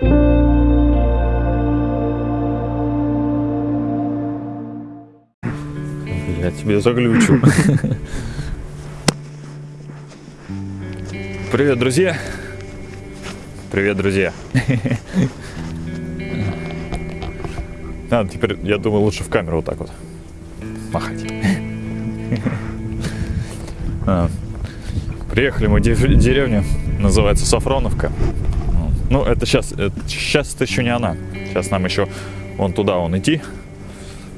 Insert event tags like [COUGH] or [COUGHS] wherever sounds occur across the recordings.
Я тебе заглючу. [LAUGHS] Привет, друзья. Привет, друзья. А, теперь, я думаю, лучше в камеру вот так вот махать. [LAUGHS] А, Приехали мы в дерев- деревню, называется Сафроновка. Ну, это сейчас, сейчас это еще не она. Сейчас нам еще вон туда вон идти,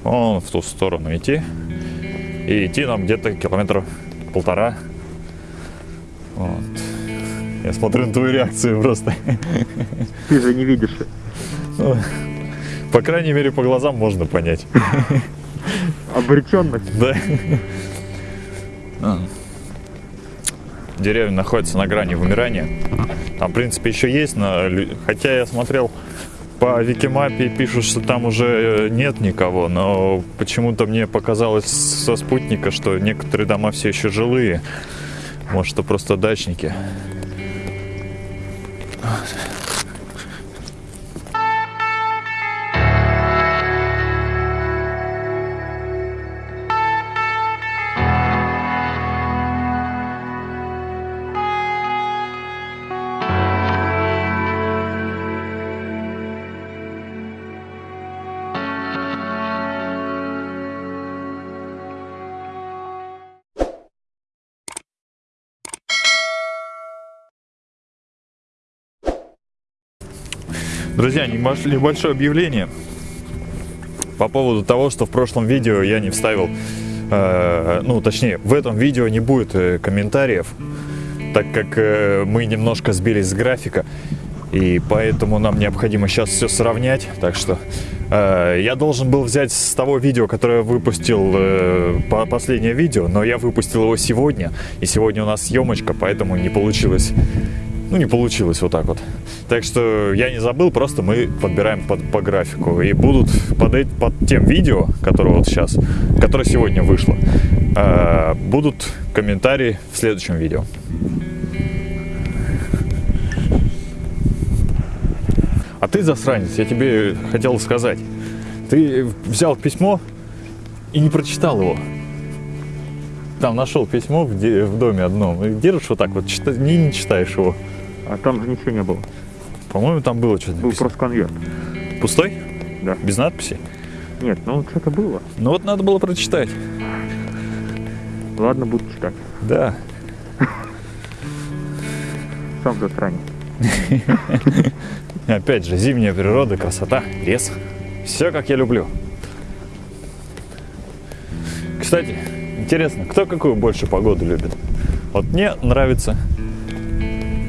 вон в ту сторону идти. И идти нам где-то километра полтора. Вот. Я смотрю на твою реакцию просто. Ты же не видишь. Ну, По крайней мере, по глазам можно понять. Обреченность. Да. Деревня находится на грани вымирания. Там, в принципе, еще есть, но хотя я смотрел по Викимапе пишут, что там уже э, нет никого, но почему-то мне показалось со спутника, что некоторые дома все еще жилые. Может, это просто дачники. Друзья, небольш- небольшое объявление по поводу того, что в прошлом видео я не вставил, э, ну, точнее, в этом видео не будет э, комментариев, так как э, мы немножко сбились с графика, и поэтому нам необходимо сейчас все сравнять, так что э, я должен был взять с того видео, которое выпустил, э, по- последнее видео, но я выпустил его сегодня, и сегодня у нас съемочка, поэтому не получилось ну, не получилось вот так вот. Так что я не забыл, просто мы подбираем под, по графику. И будут под, под тем видео, которое вот сейчас, которое сегодня вышло, э, будут комментарии в следующем видео. А ты засранец, я тебе хотел сказать. Ты взял письмо и не прочитал его. Там нашел письмо в, доме одном. И держишь вот так вот, не читаешь его. А там же ничего не было. По-моему, там было что-то Был написано. просто конверт. Пустой? Да. Без надписи? Нет, ну что-то было. Ну вот надо было прочитать. Ладно, буду читать. Да. Сам засранец. [LAUGHS] Опять же, зимняя природа, красота, лес. Все как я люблю. Кстати, интересно, кто какую больше погоду любит? Вот мне нравится...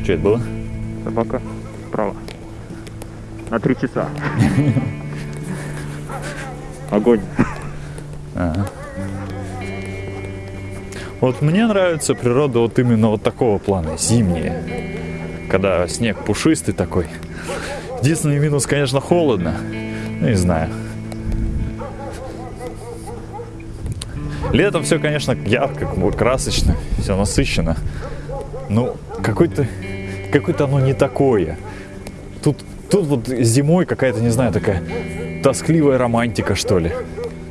Что это было? Собака справа. На три часа. [LAUGHS] Огонь. Ага. Вот мне нравится природа вот именно вот такого плана, зимняя. Когда снег пушистый такой. Единственный минус, конечно, холодно. Ну, не знаю. Летом все, конечно, ярко, красочно, все насыщенно. Ну, какой-то, какое-то оно не такое. Тут, тут вот зимой какая-то, не знаю, такая тоскливая романтика, что ли.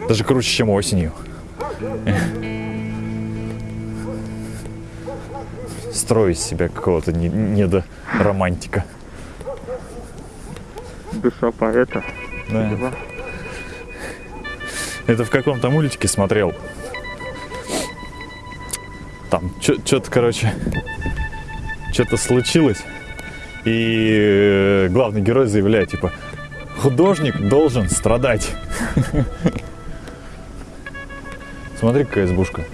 Даже круче, чем осенью. Строю из себя какого-то не- недоромантика. Душа поэта. Да. Это в каком-то мультике смотрел. Там что-то, короче, что-то случилось. И э, главный герой заявляет, типа, художник должен страдать. [LAUGHS] Смотри, какая избушка.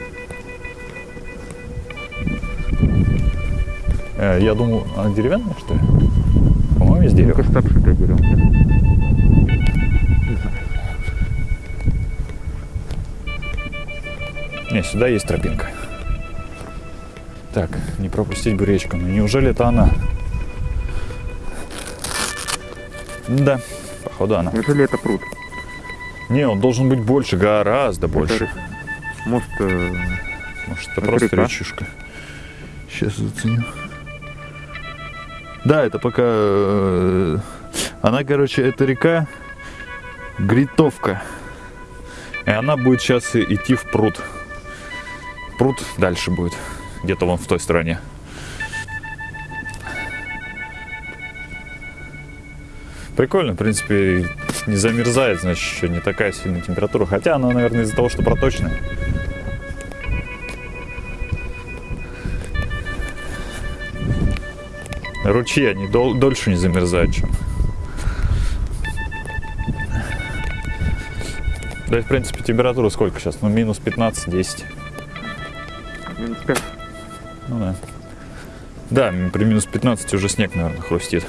Э, Я думаю, она деревянная, что ли? По-моему, из дерева. Что обшитый берем. Не, сюда есть тропинка. Так, не пропустить бы речку. Ну неужели это она? Да, походу она. Неужели это пруд? Не, он должен быть больше, гораздо больше. Это, Может, э, Может, это это просто река? речушка. Сейчас заценю. Да, это пока... э, Она, короче, это река Гритовка. И она будет сейчас идти в пруд. Пруд дальше будет. Где-то вон в той стороне. Прикольно, в принципе, не замерзает, значит, еще не такая сильная температура. Хотя она, наверное, из-за того, что проточная. Ручьи, они дол- дольше не замерзают, чем. Да и, в принципе, температура сколько сейчас? Ну, минус 15-10. Минус пять. Ну да. Да, при минус 15 уже снег, наверное, хрустит.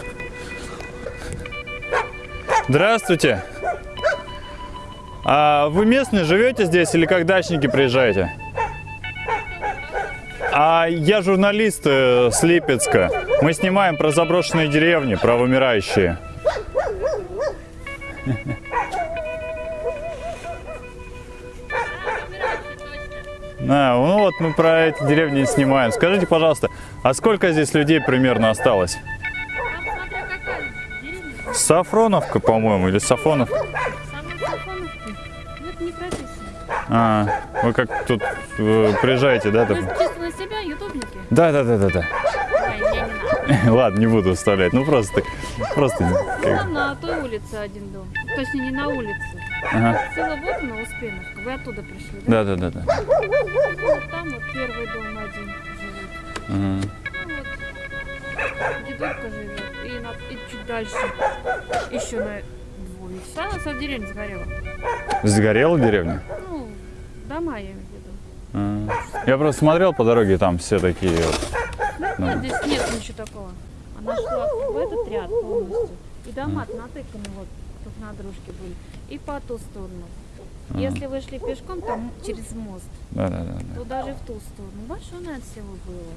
Здравствуйте. А вы местные живете здесь или как дачники приезжаете? А я журналист э, с Липецка. Мы снимаем про заброшенные деревни, про вымирающие. А, ну вот мы про эти деревни снимаем. Скажите, пожалуйста, а сколько здесь людей примерно осталось? Сафроновка, по-моему, или Сафонов? Самые Сафоновки. Это не прописано. А, вы как тут э, приезжаете, да? На себя? Да, да, да, да, да. [LAUGHS] Ладно, не буду вставлять. Ну просто, просто. как- Там на той улице один дом. Точнее, не на улице. Ага. Целая вот на Успеновка. Вы оттуда пришли, да? Да, да, да, да. Вот там вот первый дом один живет. Ну вот, дедулька живет. И, на, и чуть дальше еще на двое. Вся, вся деревня сгорела. Сгорела деревня? Ну, дома я имею в виду. А. Я просто смотрел по дороге, там все такие. вот. Ну, Да. здесь нет ничего такого. Она шла в этот ряд полностью. И дома натыканы вот друг на дружке были. И по ту сторону. Ага. Если вы шли пешком, там через мост, Да, да, да. да. то даже в ту сторону. Большое, наверное, село было.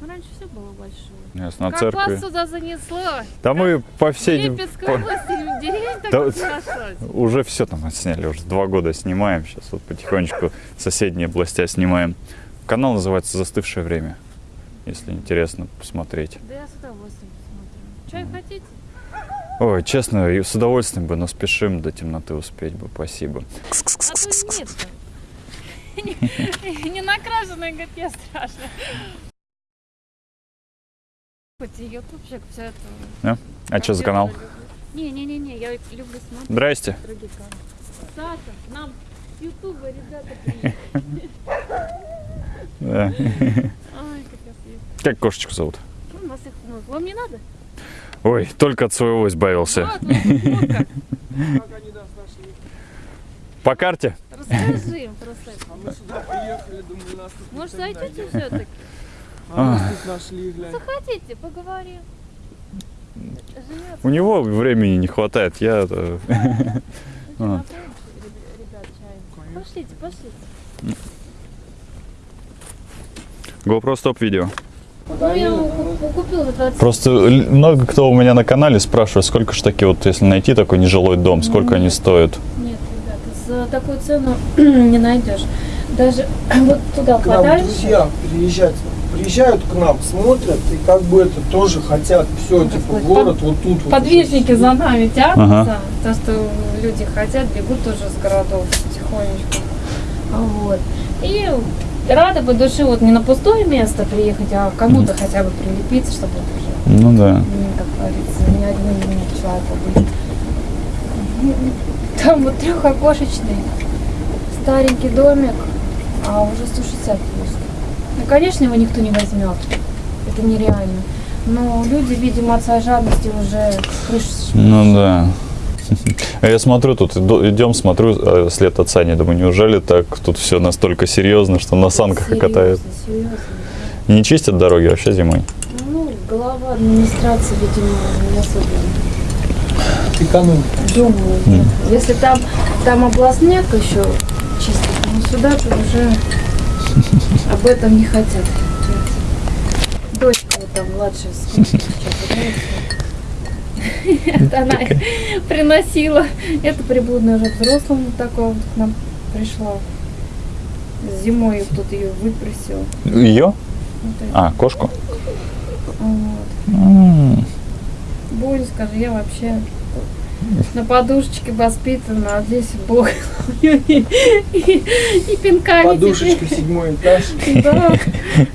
Ну, раньше все было большое. Ясно, как церкви. вас сюда занесло? Да мы по всей... Липецкой по- области деревень так Да нашлось. Уже все там отсняли, уже два года снимаем. Сейчас вот потихонечку соседние областя снимаем. Канал называется «Застывшее время». Если интересно посмотреть. Да я с удовольствием посмотрю. Чай хотите? Ой, честно, с удовольствием бы, но спешим до темноты успеть бы. Спасибо. Не- накрашенная, говорит, я страшно. Ютубчик, все это. А что за канал? Не-не-не, я люблю смотреть Здрасте. Саша, нам с ютуба ребята приехали. Да. Как кошечку зовут? Ну, у нас их много. Вам не надо? Ой, только от своего избавился. По карте? Расскажи им просто. это. А мы сюда приехали, думали, нас тут Может, зайдете все-таки? А нас тут нашли, глянь. Захотите, поговорим. У него времени не хватает. Я... э, А. Ребят, чаем. Пошлите, пошлите. GoPro стоп видео. Ну, я ку- купил за 20 Просто много кто у меня на канале спрашивает, сколько ж таки вот если найти такой нежилой дом, сколько они стоят. Нет, ребята, за такую цену [CLEARS THROAT] не найдешь. Даже [CLEARS THROAT] вот туда К нам подальше. друзья приезжают, приезжают к нам, смотрят и как бы это тоже хотят все, типа сказать, город вот тут вот. Подвижники за нами тянутся. Ага. То, что люди хотят, бегут тоже с городов потихонечку. Вот. И рада по душе вот не на пустое место приехать, а кому-то хотя бы прилепиться, чтобы вот уже, Ну да. как говорится, не одним человеком быть. Там вот трехокошечный старенький домик, а уже 160 плюс. Ну, конечно, его никто не возьмет. Это нереально. Но люди, видимо, от своей жадности уже крышу Ну да. А [LAUGHS] Я смотрю, тут идем, смотрю э, след отца, не думаю, неужели так тут все настолько серьезно, что на санках и Серьезно, катают? серьезно. Не чистят дороги вообще зимой? Ну, голова администрации, видимо, не особо Экономика. Мгм. Если там, там областняк еще чистит, но сюда то уже [LAUGHS] об этом не хотят. Дочка вот там младшая, сколько сейчас, [LAUGHS] она [LAUGHS] приносила. Это приблудная уже взрослым такого вот к нам пришла. Зимой тут ее выпросил. Ее? Это. А, кошку? Вот. Скажи, я вообще на подушечке воспитана, а здесь Бог и, и, и пинками Подушечка, теперь. седьмой этаж. Да,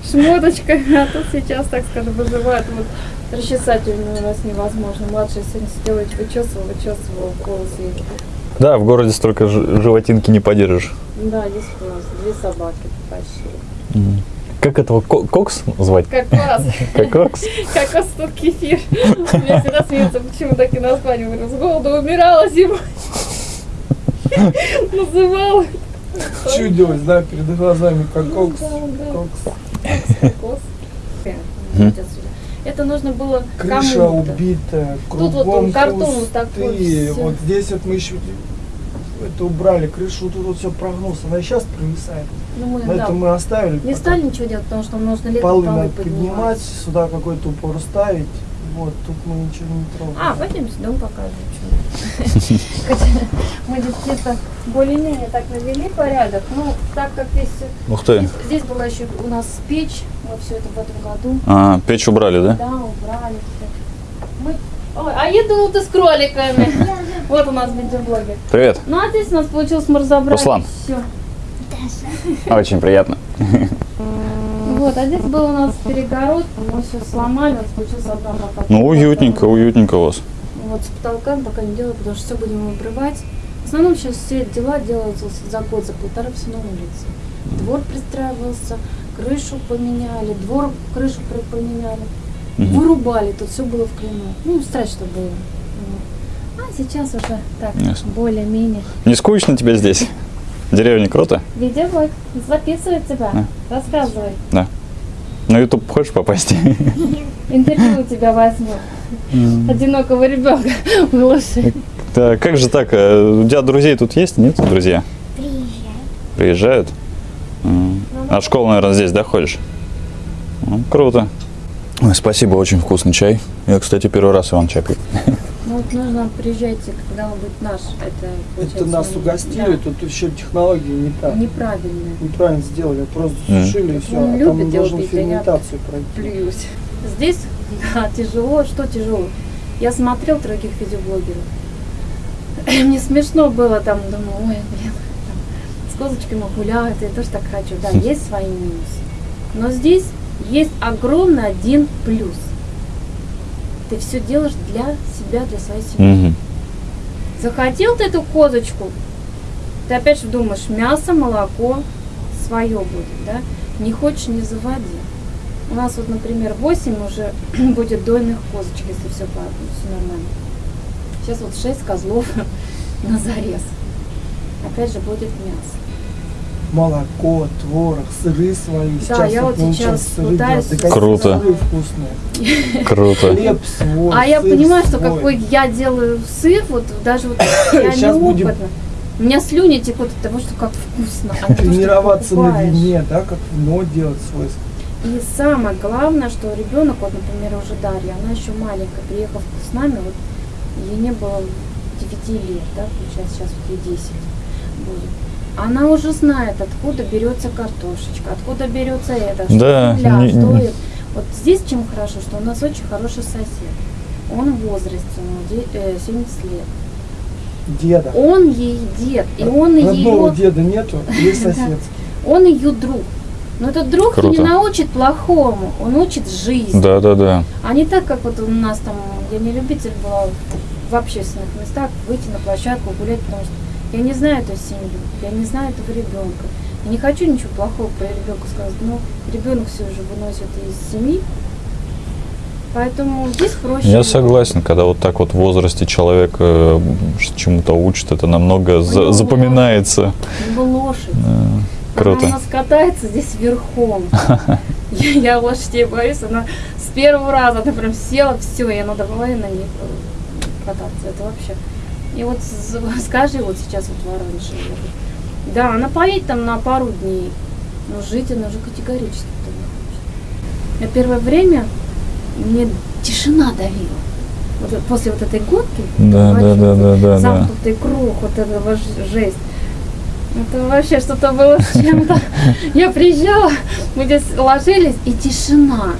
шмоточка, а тут сейчас, так скажем, вызывает. Вот расчесательную у нас невозможно. Младшая сегодня сидела, вычесывала, вычесывала волосы. Да, в городе столько животинки не поддержишь. Да, здесь у нас две собаки почти. Как этого ко- кокс звать? Как класс, Как [LAUGHS] кокс? как раз тут кефир. Меня всегда смеются, почему так и назвали. Говорю, с голоду умирала зимой. [LAUGHS] Называла. Чудилось, да, перед глазами, как кокс. Кокс. Кокос. Это нужно было Крыша кому-то. убитая, Тут вот кругом картон вот такой, всё. Вот здесь вот мы еще это убрали, крышу тут вот все прогнулся. Она и сейчас провисает. Ну, мы, да, это мы оставили. не стали ничего делать, потому что нужно летом Полы полы надо поднимать. поднимать, сюда какой-то упор ставить. Вот, тут мы ничего не трогаем. А, пойдемте, дом покажем. чё. Хотя [LAUGHS] Мы здесь где-то более-менее так навели порядок. Ну, так как здесь, Ух ты. здесь, здесь была еще у нас печь, вот все это в этом году. А, печь убрали, да? Да, убрали. Мы... Ой, а я думал, ты с кроликами. [LAUGHS] Вот у нас видеоблогер. Привет. Ну, а здесь у нас получилось, мы разобрали Руслан. все. Очень приятно. Вот, а здесь был у нас перегород, мы все сломали, у нас получился одна пока. Ну, уютненько, уютненько у вас. Вот с потолка пока не делаю, потому что все будем обрывать. В основном сейчас все дела делаются за год, за полтора все на улице. Двор пристраивался, крышу поменяли, двор крышу поменяли, Мгм. вырубали, тут все было в клину. Ну, страшно было. Вот. А сейчас уже так, более-менее. Не скучно тебе здесь? [LAUGHS] Деревня круто? Видеоблог записывает тебя, рассказывай. На YouTube хочешь попасть? [LAUGHS] Интервью у тебя возьму. Одинокого ребенка глуши. [LAUGHS] Да, как же так? э, У тебя друзей тут есть? Нет, друзья? Приезжают. М. А в школу, наверное, здесь, да, ходишь? Ну, круто. Ой, спасибо, очень вкусный чай. Я, кстати, первый раз Иван чай пью. Ну вот нужно приезжайте, когда он будет наш. Это, Это нас угостили, тут еще технологии не да, так. неправильно. Неправильно сделали, просто Мгм. сушили и все. Он А любит там пить, а я ферментацию пройти. Плююсь. Здесь да, тяжело. Что тяжело? Я смотрел других видеоблогеров. Мне смешно было там, думаю, ой, блин, с козочками гуляют, я тоже так хочу. Да, [LAUGHS] есть свои минусы. Но здесь есть огромный один плюс. Ты все делаешь для себя, для своей семьи. Мгм. Захотел ты эту козочку, ты опять же думаешь, мясо, молоко свое будет, да? Не хочешь, не заводи. У нас вот, например, 8 уже [CLEARS THROAT] будет дойных козочек, если все, все нормально. Сейчас вот 6 козлов [LAUGHS] на зарез. Опять же будет мясо. Молоко, творог, сыры свои. Да, я вот сейчас сыры пытаюсь. Да Круто. сыры вкусные. [LAUGHS] Круто. Хлеб свой, А я понимаю, что свой. какой я делаю сыр, вот даже вот [COUGHS] я Щас будем- неопытна. У меня слюни текут от того, что как вкусно. а что Тренироваться на вине, да, как вино делать свой. И самое главное, что ребенок, вот, например, уже Дарья, она еще маленькая, приехав с нами, вот ей не было 9 лет, да, получается, сейчас вот ей 10 будет. Она уже знает, откуда берется картошечка, откуда берется это, что Да, земля, не- это. Вот здесь чем хорошо, что у нас очень хороший сосед. Он в возрасте, ему де- э, 70 лет. Деда. Он ей дед, и он Родного ее, деда нету, [LAUGHS] есть соседский. он ее друг. Но этот друг Круто. не научит плохому, он учит жизни. Да, да, да. А не так, как вот у нас там, я не любитель была в общественных местах выйти на площадку, гулять, потому что я не знаю эту семью, я не знаю этого ребенка. Я не хочу ничего плохого про ребенка сказать, но ребенок все же выносит из семьи. Поэтому здесь проще. Я согласен, когда вот так вот в возрасте человек э, чему-то учит, это намного за- запоминается. Него лошадь. Э, Круто. Она у нас катается здесь верхом. [LAUGHS] Я, я лошадей боюсь, она с первого раза, она прям села, все, и она давай на них э, кататься. Это вообще. И вот скажи, вот сейчас вот в Воронеже едут. Да, она поедет там на пару дней, но жить она уже категорически не хочет. Я первое время мне тишина давила. Вот после вот этой гонки, Да, да, да, вот да, да, да. замкнутый круг, вот этого жесть. Это вообще что-то было с чем-то. [LAUGHS] Я приезжала, мы здесь ложились, и тишина.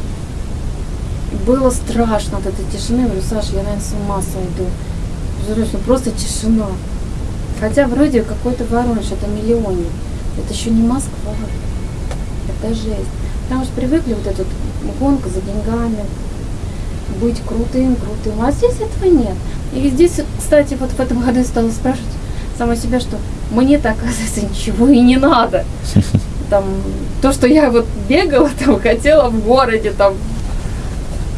было страшно от этой тишины. Я говорю, Саша, я, наверное, с ума сойду. Ну просто тишина. Хотя вроде какой-то Воронеж, это миллионник. Это еще не Москва. Это жесть. Потому что привыкли вот эту гонку за деньгами, быть крутым, крутым. А здесь этого нет. И здесь, кстати, вот в этом году я стала спрашивать сама себя, что мне-то, оказывается, ничего и не надо. [LAUGHS] Там, то, что я вот бегала, там, хотела в городе, там,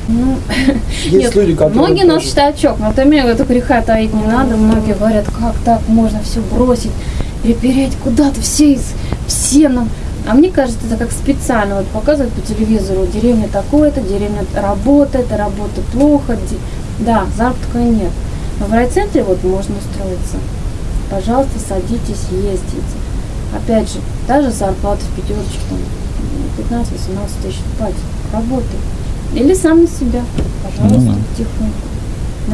ну, Есть нет, люди, которые многие нас тоже- считают чок, но мне это греха таить не надо. Многие говорят, как так можно все бросить, перепереть куда-то, все, из- все нам. А мне кажется, это как специально вот показывают по телевизору, деревня такое-то, деревня работает, работа плохо, де- да, заработка нет. Но в райцентре вот можно устроиться. Пожалуйста, садитесь, ездите. Опять же, та же зарплата в пятерочке, там, 15-18 тысяч платят, работай. Или сам на себя, пожалуйста, Ну да. тихонько.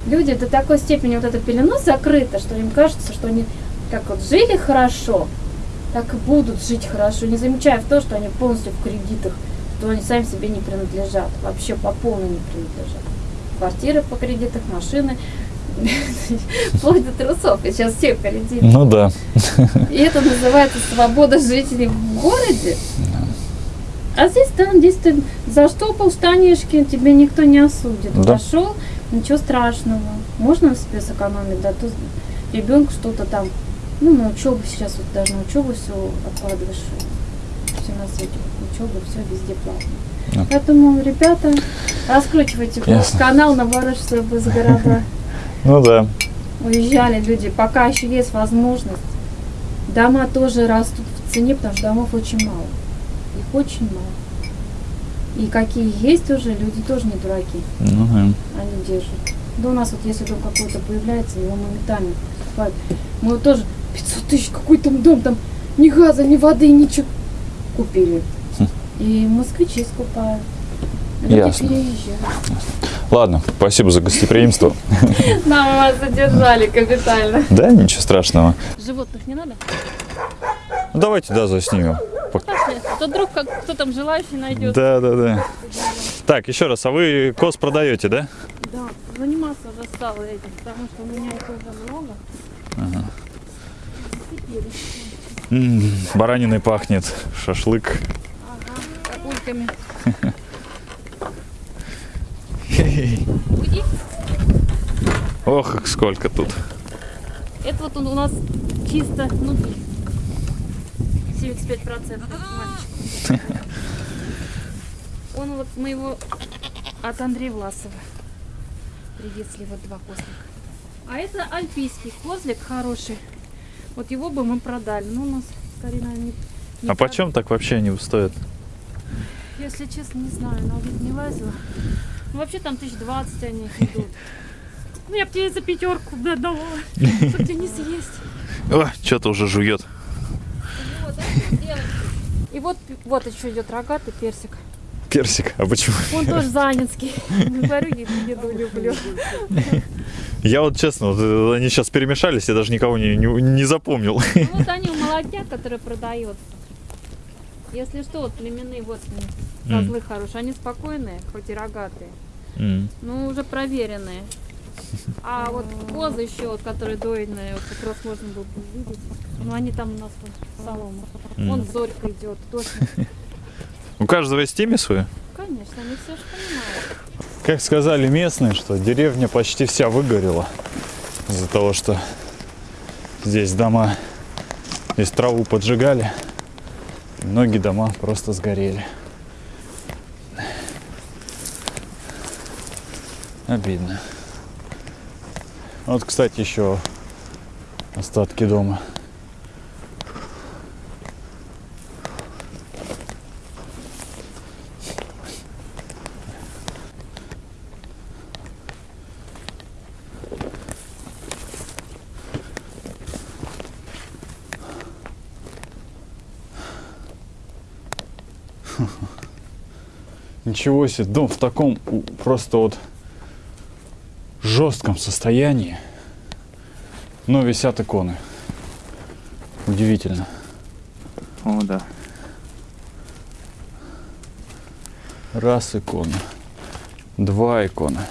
Люди до такой степени вот эта пелена закрыта, что им кажется, что они как вот жили хорошо, так и будут жить хорошо, не замечая в то, что они полностью в кредитах, что они сами себе не принадлежат, вообще по полной не принадлежат. Квартиры по кредитах, машины, [LAUGHS] вплоть до трусов, и сейчас все в кредитах. Ну да. И это называется свобода жителей в городе. А здесь, да, здесь ты заштопал штанишки, тебе никто не осудит. Да. Пошел, ничего страшного. Можно себе сэкономить, да, то ребенку что-то там, ну, на учебу сейчас, вот даже на учебу все откладываешь, все на свете, учеба, все везде платно. Да. Поэтому, ребята, раскручивайте Ясно. канал на Воронеж из города. [LAUGHS] Ну да. Уезжали люди, пока еще есть возможность. Дома тоже растут в цене, потому что домов очень мало. Их очень мало. И какие есть уже, люди тоже не дураки. Ну, да. Они держат. Да у нас вот если дом какой-то появляется, его моментально покупают. Мы вот тоже 500 тысяч, какой там дом, там ни газа, ни воды, ничего. Купили. Хм. И москвичи скупают. Люди Ясно. переезжают. Ладно, спасибо за гостеприимство. [LAUGHS] Нам вас задержали капитально. Да, ничего страшного. Животных не надо? Ну, давайте, да, заснимем. Пошли. А то вдруг как кто там желающий найдет. Да, да, да. Так, еще раз, а вы коз продаете, да? Да, заниматься уже стала этим, потому что у меня их уже много. Теперь, М, Бараниной пахнет, шашлык. ага, капульками. Уйди. Ох, сколько тут. Это вот у нас чисто, ну, 75% мальчик. Он вот мы его от Андрея Власова привезли, вот два козлика. А это альпийский козлик хороший. Вот его бы мы продали. Ну, у нас скорее, наверное, не, не А почем так вообще они стоят? Если честно, не знаю, на вид не лазила. Ну, вообще там тысяч двадцать они [LAUGHS] идут. Ну, я бы тебе за пятерку бы отдавала, чтобы тебе не съесть. О, что-то уже жует. И вот, вот еще идет рогатый персик. Персик, а почему? Он тоже занинский. [LAUGHS] Говорю, я еду люблю. Я вот честно, вот, э, они сейчас перемешались, я даже никого не, не, не запомнил. Ну, вот [LAUGHS] они у молодняк, который продается. Если что, вот племенные вот они, козлы хорошие. Они спокойные, хоть и рогатые. М. Ну, уже проверенные. А вот козы еще, вот, которые дойные, вот как раз можно было бы увидеть. Ну, они там у нас вот солома. М. Вон зорька идет, точно. [LAUGHS] У каждого есть имя свое? Конечно, они все же понимают. Как сказали местные, что деревня почти вся выгорела из-за того, что здесь дома, здесь траву поджигали, многие дома просто сгорели. Обидно. Вот, кстати, еще остатки дома. [LAUGHS] Ничего себе, дом в таком просто вот жестком состоянии. Но висят иконы. Удивительно. О, да. Раз икона. Два иконы.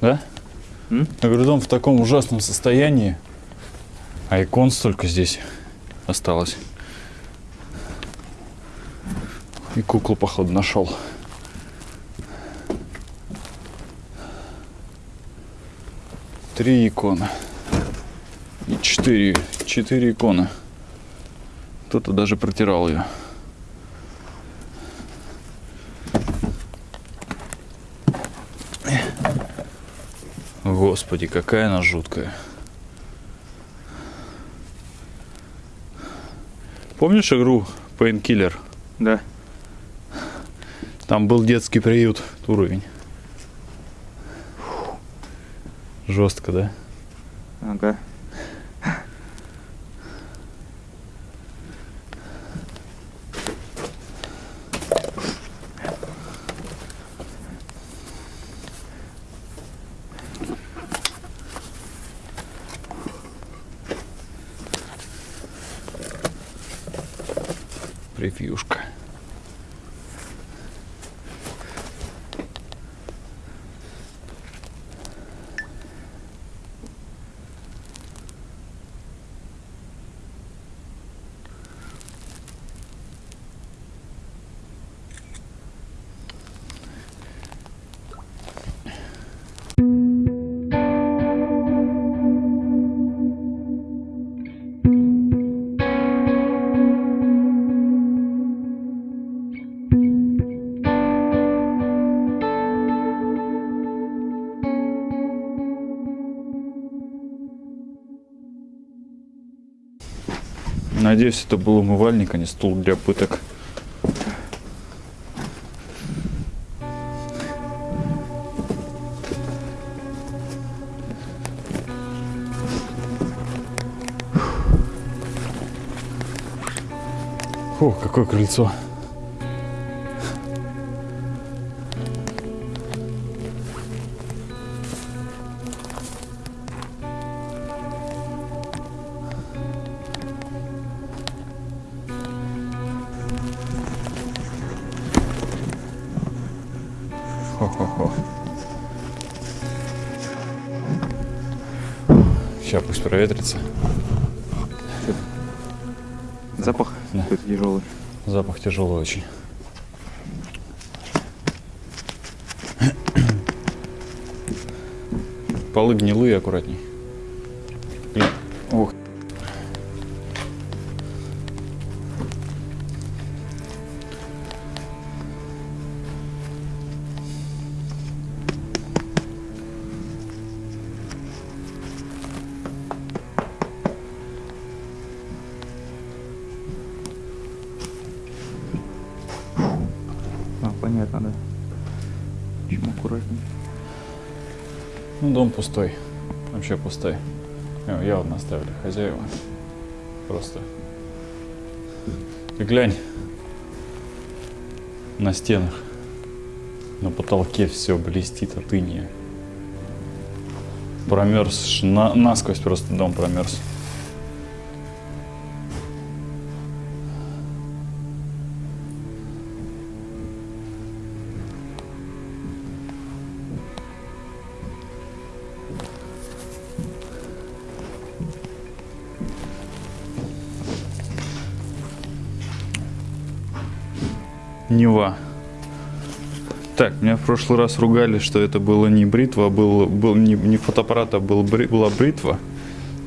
Да? М? Я говорю, дом в таком ужасном состоянии, а икон столько здесь осталось. И куклу, походу, нашел. Три иконы. И четыре. Четыре иконы. Кто-то даже протирал ее. Господи, какая она жуткая. Помнишь игру Painkiller? Да. Там был детский приют, уровень. Жестко, да? Ага. Надеюсь, это был умывальник, а не стул для пыток. О, какое крыльцо. Хо-хо-хо. Сейчас пусть проветрится. Запах Да. тяжелый. Запах тяжелый очень. Полы гнилые, аккуратней. Понятно, да. Почему аккуратнее? Ну, дом пустой. Вообще пустой. Его явно оставили хозяева. Просто. Ты глянь. На стенах. На потолке все блестит от иния. Промерз. На, насквозь просто дом промерз. Нева. Так, меня в прошлый раз ругали, что это было не бритва, а был, был не, не фотоаппарат, а был, была бритва.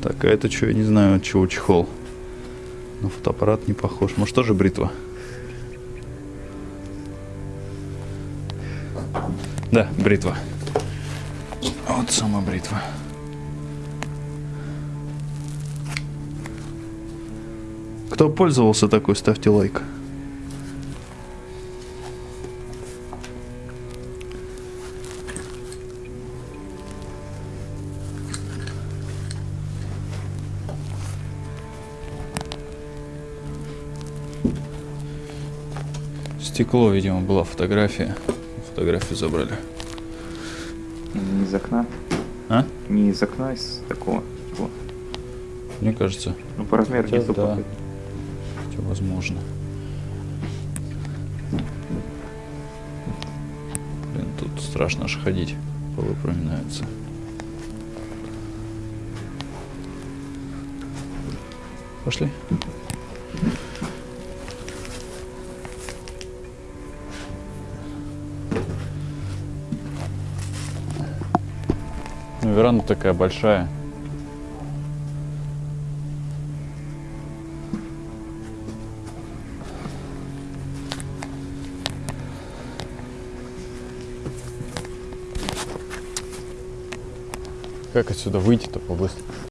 Так, а это что, я не знаю, от чего чехол. На фотоаппарат не похож. Может, тоже бритва? Да, бритва. Вот сама бритва. Кто пользовался такой, ставьте лайк. Стекло, видимо, была фотография. Фотографию забрали. Не из окна. А? Не из окна, из такого. типа. Мне кажется, Ну, по размеру Хотя гнездо да. подходит. все возможно. Блин, тут страшно аж ходить. Полы проминаются. Пошли. Веранда такая большая. Как отсюда выйти-то побыстрее?